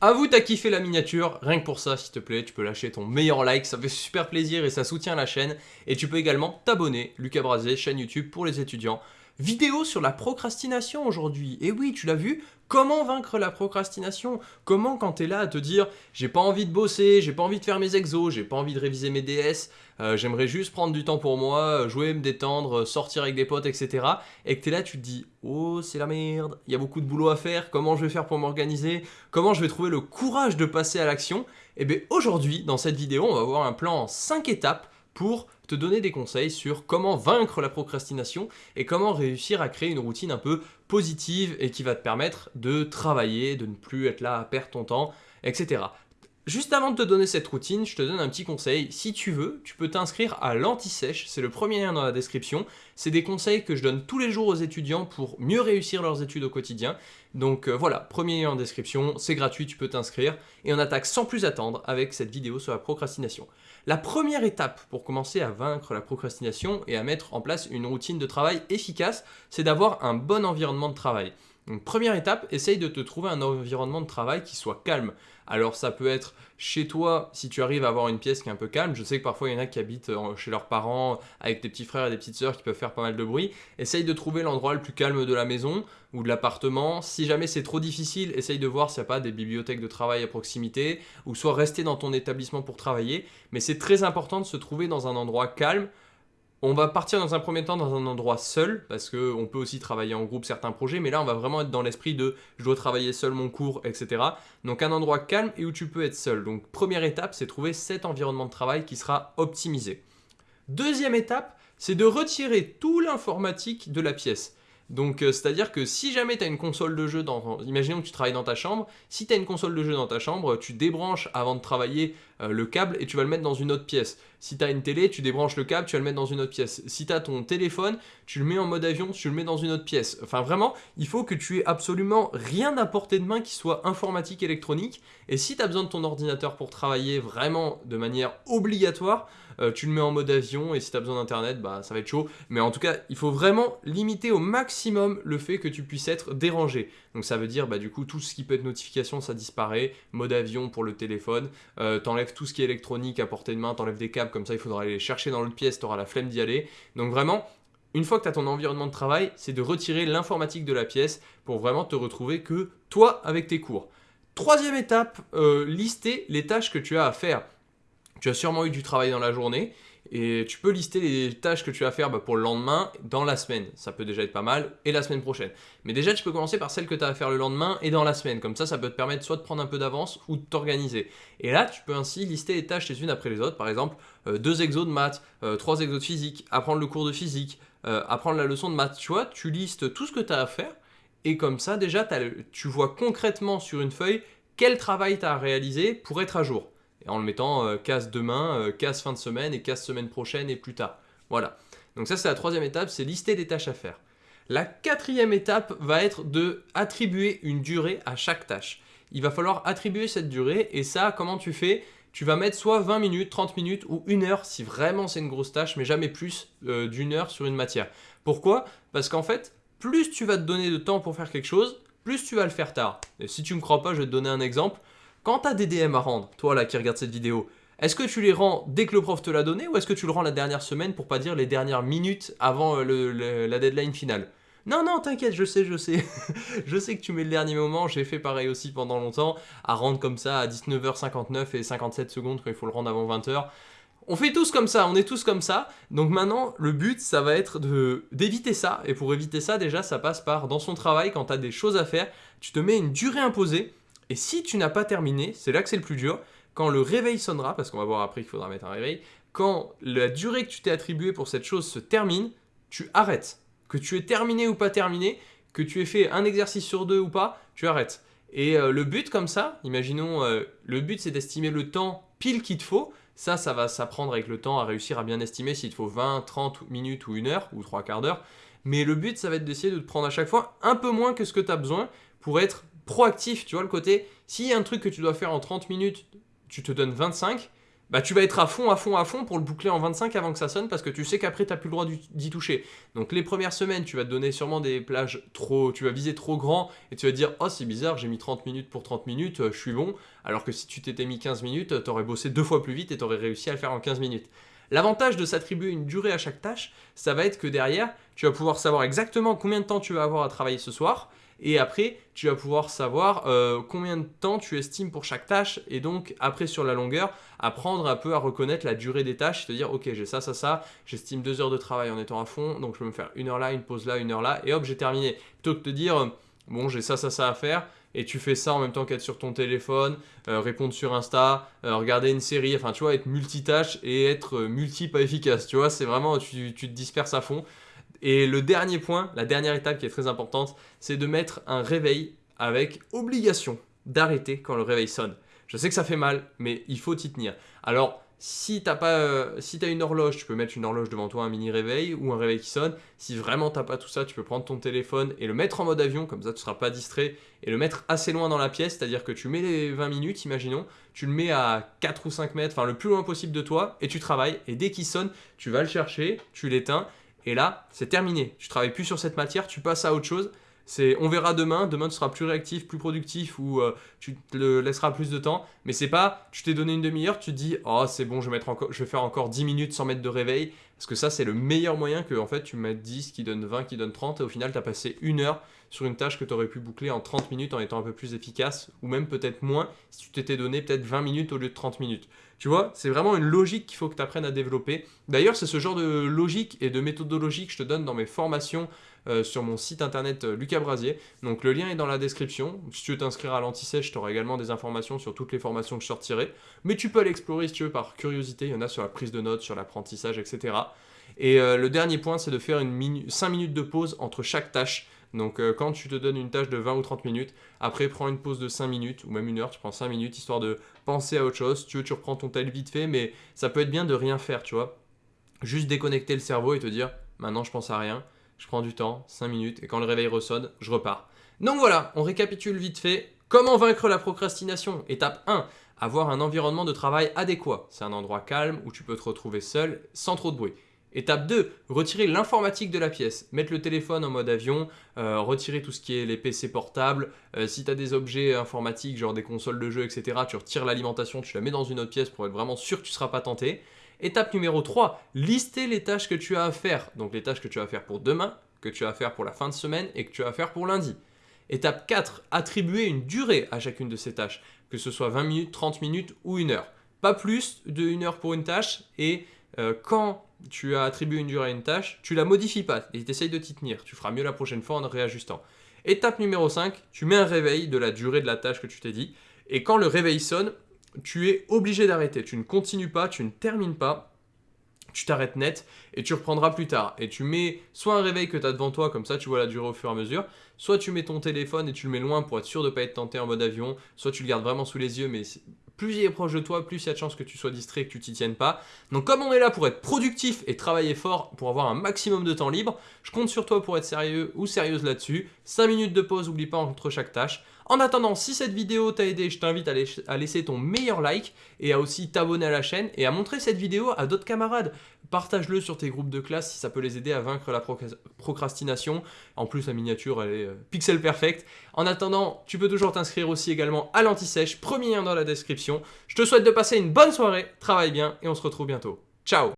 Avoue, t'as kiffé la miniature, rien que pour ça, s'il te plaît, tu peux lâcher ton meilleur like, ça fait super plaisir et ça soutient la chaîne. Et tu peux également t'abonner, Lucas Brasé, chaîne YouTube pour les étudiants. Vidéo sur la procrastination aujourd'hui. Et oui, tu l'as vu, Comment vaincre la procrastination? Comment quand tu es là à te dire j'ai pas envie de bosser, j'ai pas envie de faire mes exos, j'ai pas envie de réviser mes DS, euh, j'aimerais juste prendre du temps pour moi, jouer, me détendre, sortir avec des potes, etc. Et que tu es là, tu te dis oh c'est la merde, il y a beaucoup de boulot à faire, comment je vais faire pour m'organiser, comment je vais trouver le courage de passer à l'action? Et eh bien aujourd'hui, dans cette vidéo, on va voir un plan en 5 étapes pour te donner des conseils sur comment vaincre la procrastination et comment réussir à créer une routine un peu positive et qui va te permettre de travailler, de ne plus être là à perdre ton temps, etc. Juste avant de te donner cette routine, je te donne un petit conseil. Si tu veux, tu peux t'inscrire à l'anti-sèche, c'est le premier lien dans la description. C'est des conseils que je donne tous les jours aux étudiants pour mieux réussir leurs études au quotidien. Donc euh, voilà, premier lien en description, c'est gratuit, tu peux t'inscrire. Et on attaque sans plus attendre avec cette vidéo sur la procrastination. La première étape pour commencer à vaincre la procrastination et à mettre en place une routine de travail efficace, c'est d'avoir un bon environnement de travail. Première étape, essaye de te trouver un environnement de travail qui soit calme. Alors ça peut être chez toi, si tu arrives à avoir une pièce qui est un peu calme, je sais que parfois il y en a qui habitent euh, chez leurs parents avec des petits frères et des petites sœurs qui peuvent faire pas mal de bruit. Essaye de trouver l'endroit le plus calme de la maison ou de l'appartement. Si jamais c'est trop difficile, essaye de voir s'il n'y a pas des bibliothèques de travail à proximité ou soit rester dans ton établissement pour travailler. Mais c'est très important de se trouver dans un endroit calme on va partir dans un premier temps dans un endroit seul, parce qu'on peut aussi travailler en groupe certains projets, mais là on va vraiment être dans l'esprit de je dois travailler seul mon cours, etc. Donc un endroit calme et où tu peux être seul. Donc première étape, c'est trouver cet environnement de travail qui sera optimisé. Deuxième étape, c'est de retirer tout l'informatique de la pièce. Donc, euh, c'est-à-dire que si jamais tu as une console de jeu, dans, imaginons que tu travailles dans ta chambre, si tu as une console de jeu dans ta chambre, tu débranches avant de travailler euh, le câble et tu vas le mettre dans une autre pièce. Si tu as une télé, tu débranches le câble, tu vas le mettre dans une autre pièce. Si tu as ton téléphone, tu le mets en mode avion, tu le mets dans une autre pièce. Enfin vraiment, il faut que tu aies absolument rien à portée de main qui soit informatique, électronique. Et si tu as besoin de ton ordinateur pour travailler vraiment de manière obligatoire, euh, tu le mets en mode avion et si tu as besoin d'internet, bah ça va être chaud. Mais en tout cas, il faut vraiment limiter au maximum le fait que tu puisses être dérangé. Donc ça veut dire bah du coup tout ce qui peut être notification, ça disparaît. Mode avion pour le téléphone. Euh, t'enlèves tout ce qui est électronique à portée de main, t'enlèves des câbles comme ça il faudra aller les chercher dans l'autre pièce, tu auras la flemme d'y aller. Donc vraiment, une fois que tu as ton environnement de travail, c'est de retirer l'informatique de la pièce pour vraiment te retrouver que toi avec tes cours. Troisième étape, euh, lister les tâches que tu as à faire. Tu as sûrement eu du travail dans la journée et tu peux lister les tâches que tu as à faire bah, pour le lendemain dans la semaine. Ça peut déjà être pas mal. Et la semaine prochaine. Mais déjà, tu peux commencer par celles que tu as à faire le lendemain et dans la semaine. Comme ça, ça peut te permettre soit de prendre un peu d'avance ou de t'organiser. Et là, tu peux ainsi lister les tâches les unes après les autres. Par exemple, euh, deux exos de maths, euh, trois exos de physique, apprendre le cours de physique, euh, apprendre la leçon de maths. Tu vois, tu listes tout ce que tu as à faire. Et comme ça, déjà, tu vois concrètement sur une feuille quel travail tu as à réaliser pour être à jour en le mettant euh, casse demain, euh, casse fin de semaine et casse semaine prochaine et plus tard. Voilà. Donc ça c'est la troisième étape, c'est lister des tâches à faire. La quatrième étape va être de attribuer une durée à chaque tâche. Il va falloir attribuer cette durée et ça comment tu fais? Tu vas mettre soit 20 minutes, 30 minutes ou une heure si vraiment c'est une grosse tâche, mais jamais plus euh, d'une heure sur une matière. Pourquoi? Parce qu'en fait, plus tu vas te donner de temps pour faire quelque chose, plus tu vas le faire tard. Et si tu ne me crois pas, je vais te donner un exemple. Quand tu as des DM à rendre, toi là qui regarde cette vidéo, est-ce que tu les rends dès que le prof te l'a donné ou est-ce que tu le rends la dernière semaine pour pas dire les dernières minutes avant euh, la deadline finale? Non, non, t'inquiète, je sais, je sais. je sais que tu mets le dernier moment, j'ai fait pareil aussi pendant longtemps, à rendre comme ça à 19h59 et 57 secondes quand il faut le rendre avant 20h. On fait tous comme ça, on est tous comme ça. Donc maintenant, le but, ça va être d'éviter ça. Et pour éviter ça, déjà, ça passe par, dans son travail, quand tu as des choses à faire, tu te mets une durée imposée et si tu n'as pas terminé, c'est là que c'est le plus dur, quand le réveil sonnera, parce qu'on va voir après qu'il faudra mettre un réveil, quand la durée que tu t'es attribuée pour cette chose se termine, tu arrêtes. Que tu aies terminé ou pas terminé, que tu aies fait un exercice sur deux ou pas, tu arrêtes. Et euh, le but comme ça, imaginons, euh, le but c'est d'estimer le temps pile qu'il te faut. Ça, ça va s'apprendre avec le temps à réussir à bien estimer s'il te faut 20, 30 minutes ou une heure ou trois quarts d'heure. Mais le but, ça va être d'essayer de te prendre à chaque fois un peu moins que ce que tu as besoin pour être proactif, tu vois le côté, s'il y a un truc que tu dois faire en 30 minutes, tu te donnes 25, bah tu vas être à fond, à fond, à fond pour le boucler en 25 avant que ça sonne parce que tu sais qu'après tu n'as plus le droit d'y toucher. Donc les premières semaines, tu vas te donner sûrement des plages trop, tu vas viser trop grand et tu vas dire oh c'est bizarre, j'ai mis 30 minutes pour 30 minutes, euh, je suis bon. Alors que si tu t'étais mis 15 minutes, tu aurais bossé deux fois plus vite et tu aurais réussi à le faire en 15 minutes. L'avantage de s'attribuer une durée à chaque tâche, ça va être que derrière, tu vas pouvoir savoir exactement combien de temps tu vas avoir à travailler ce soir et après, tu vas pouvoir savoir euh, combien de temps tu estimes pour chaque tâche. Et donc, après, sur la longueur, apprendre un peu à reconnaître la durée des tâches. Se dire, ok, j'ai ça, ça, ça. J'estime deux heures de travail en étant à fond. Donc, je peux me faire une heure là, une pause là, une heure là. Et hop, j'ai terminé. Plutôt que de te dire, euh, bon, j'ai ça, ça, ça à faire. Et tu fais ça en même temps qu'être sur ton téléphone, euh, répondre sur Insta, regarder une série, enfin tu vois, être multitâche et être multi pas efficace. Tu vois, c'est vraiment, tu te disperses à fond. Et le dernier point, la dernière étape qui est très importante, c'est de mettre un réveil avec obligation d'arrêter quand le réveil sonne. Je sais que ça fait mal, mais il faut y tenir. Alors, si tu pas, euh, si as une horloge, tu peux mettre une horloge devant toi, un mini réveil ou un réveil qui sonne. Si vraiment t'as pas tout ça, tu peux prendre ton téléphone et le mettre en mode avion, comme ça tu seras pas distrait, et le mettre assez loin dans la pièce, c'est-à-dire que tu mets les 20 minutes, imaginons, tu le mets à 4 ou 5 mètres, enfin le plus loin possible de toi, et tu travailles, et dès qu'il sonne, tu vas le chercher, tu l'éteins, et là, c'est terminé. Tu travailles plus sur cette matière, tu passes à autre chose. C'est, on verra demain, demain tu seras plus réactif, plus productif ou euh, tu te le laisseras plus de temps. Mais c'est pas, tu t'es donné une demi-heure, tu te dis, oh c'est bon, je vais, je vais faire encore 10 minutes sans mettre de réveil. Parce que ça, c'est le meilleur moyen que en fait, tu mettes 10 qui donne 20, qui donne 30. Et au final, tu as passé une heure sur une tâche que tu aurais pu boucler en 30 minutes en étant un peu plus efficace. Ou même peut-être moins si tu t'étais donné peut-être 20 minutes au lieu de 30 minutes. Tu vois, c'est vraiment une logique qu'il faut que tu apprennes à développer. D'ailleurs, c'est ce genre de logique et de méthodologie que je te donne dans mes formations euh, sur mon site internet euh, Lucas Brasier. Donc le lien est dans la description. Si tu veux t'inscrire à l'anti-sèche, tu également des informations sur toutes les formations que je sortirai. Mais tu peux aller explorer si tu veux par curiosité. Il y en a sur la prise de notes, sur l'apprentissage, etc. Et euh, le dernier point, c'est de faire une 5 minutes de pause entre chaque tâche. Donc euh, quand tu te donnes une tâche de 20 ou 30 minutes, après prends une pause de 5 minutes ou même une heure, tu prends 5 minutes histoire de penser à autre chose. tu veux, tu reprends ton tel vite fait, mais ça peut être bien de rien faire, tu vois. Juste déconnecter le cerveau et te dire maintenant je pense à rien, je prends du temps, 5 minutes, et quand le réveil ressonne, je repars. Donc voilà, on récapitule vite fait. Comment vaincre la procrastination? Étape 1, avoir un environnement de travail adéquat. C'est un endroit calme où tu peux te retrouver seul sans trop de bruit. Étape 2, retirer l'informatique de la pièce. Mettre le téléphone en mode avion, euh, retirer tout ce qui est les PC portables. Euh, si tu as des objets informatiques, genre des consoles de jeux, etc., tu retires l'alimentation, tu la mets dans une autre pièce pour être vraiment sûr que tu ne seras pas tenté. Étape numéro 3, lister les tâches que tu as à faire. Donc les tâches que tu as à faire pour demain, que tu as à faire pour la fin de semaine et que tu as à faire pour lundi. Étape 4, attribuer une durée à chacune de ces tâches, que ce soit 20 minutes, 30 minutes ou une heure. Pas plus de une heure pour une tâche et euh, quand tu as attribué une durée à une tâche, tu la modifies pas et tu essayes de t'y tenir. Tu feras mieux la prochaine fois en réajustant. Étape numéro 5, tu mets un réveil de la durée de la tâche que tu t'es dit. Et quand le réveil sonne, tu es obligé d'arrêter. Tu ne continues pas, tu ne termines pas. Tu t'arrêtes net et tu reprendras plus tard. Et tu mets soit un réveil que tu as devant toi, comme ça tu vois la durée au fur et à mesure, soit tu mets ton téléphone et tu le mets loin pour être sûr de ne pas être tenté en mode avion, soit tu le gardes vraiment sous les yeux, mais plus il est proche de toi, plus il y a de chances que tu sois distrait que tu t'y tiennes pas. Donc comme on est là pour être productif et travailler fort pour avoir un maximum de temps libre, je compte sur toi pour être sérieux ou sérieuse là-dessus. 5 minutes de pause, oublie pas entre chaque tâche. En attendant, si cette vidéo t'a aidé, je t'invite à, laisser ton meilleur like et à aussi t'abonner à la chaîne et à montrer cette vidéo à d'autres camarades. Partage-le sur tes groupes de classe si ça peut les aider à vaincre la procrastination. En plus, la miniature, elle est euh, pixel perfect. En attendant, tu peux toujours t'inscrire aussi également à l'anti-sèche, premier lien dans la description. Je te souhaite de passer une bonne soirée, travaille bien et on se retrouve bientôt. Ciao